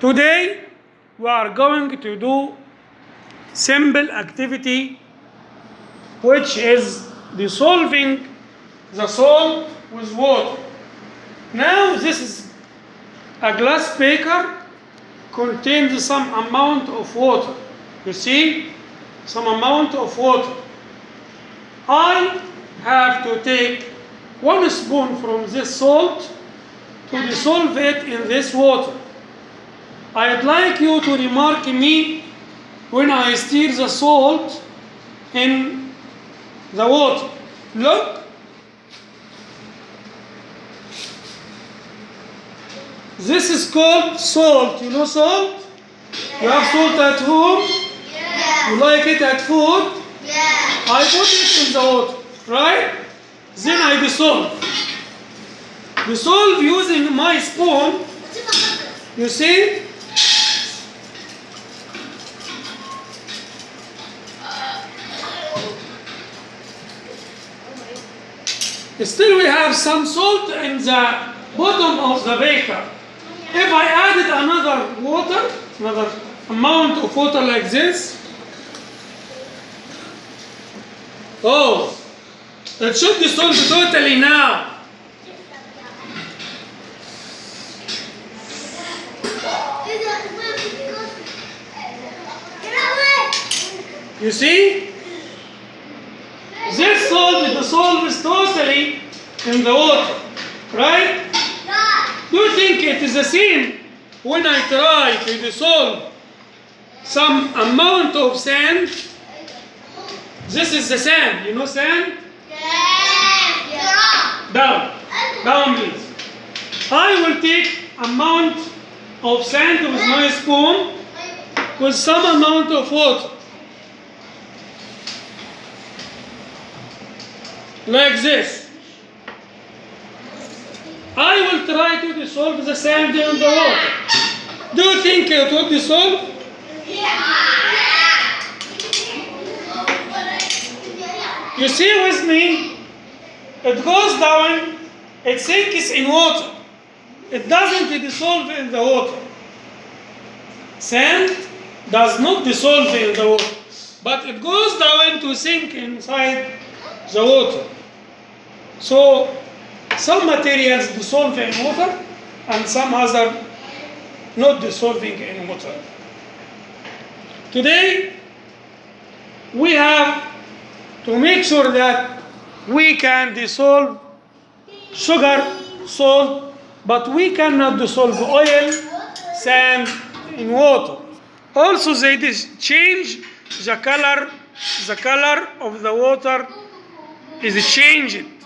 Today we are going to do simple activity which is dissolving the salt with water. Now this is a glass beaker contains some amount of water. You see? Some amount of water. I have to take one spoon from this salt to dissolve it in this water. I'd like you to remark me when I stir the salt in the water. Look. This is called salt. You know salt? You have salt at home? Yeah. You like it at food? Yeah. I put it in the water, right? Then I dissolve. Dissolve using my spoon. You see? Still we have some salt in the bottom of the beaker. If I added another water, another amount of water like this, oh, it should dissolve totally now. You see? This salt dissolves totally in the water, right? Do you think it is the same when I try to dissolve some amount of sand? This is the sand, you know sand? Yeah. Down, down please. I will take amount of sand with my spoon with some amount of water. Like this. I will try to dissolve the sand in the water. Do you think it will dissolve? You see with me? It goes down, it sinks in water. It doesn't dissolve in the water. Sand does not dissolve in the water, but it goes down to sink inside the water. So some materials dissolve in water and some other not dissolving in water. Today we have to make sure that we can dissolve sugar, salt, but we cannot dissolve oil, sand in water. Also they change the color, the color of the water is changing.